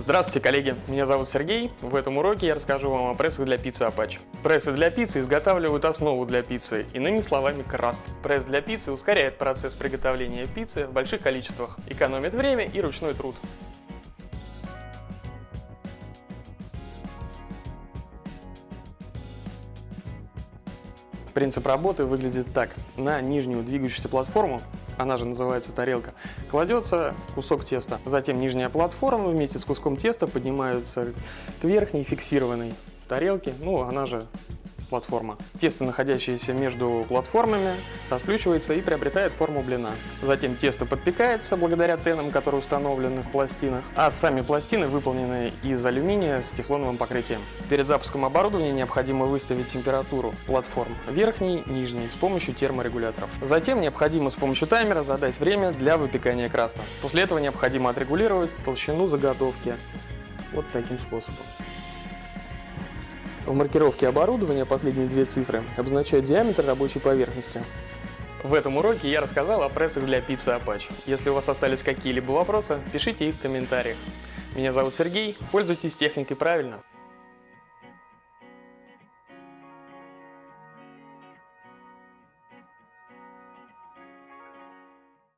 Здравствуйте, коллеги! Меня зовут Сергей. В этом уроке я расскажу вам о прессах для пиццы Apache. Прессы для пиццы изготавливают основу для пиццы, иными словами краски. Пресс для пиццы ускоряет процесс приготовления пиццы в больших количествах, экономит время и ручной труд. Принцип работы выглядит так. На нижнюю двигающуюся платформу, она же называется тарелка, кладется кусок теста. Затем нижняя платформа вместе с куском теста поднимается к верхней фиксированной тарелке, ну она же платформа. Тесто, находящееся между платформами, расплющивается и приобретает форму блина. Затем тесто подпекается благодаря тенам, которые установлены в пластинах, а сами пластины выполнены из алюминия с тефлоновым покрытием. Перед запуском оборудования необходимо выставить температуру платформ верхней, нижней с помощью терморегуляторов. Затем необходимо с помощью таймера задать время для выпекания краста. После этого необходимо отрегулировать толщину заготовки вот таким способом. В маркировке оборудования последние две цифры обозначают диаметр рабочей поверхности. В этом уроке я рассказал о прессах для пиццы Apache. Если у вас остались какие-либо вопросы, пишите их в комментариях. Меня зовут Сергей, пользуйтесь техникой правильно.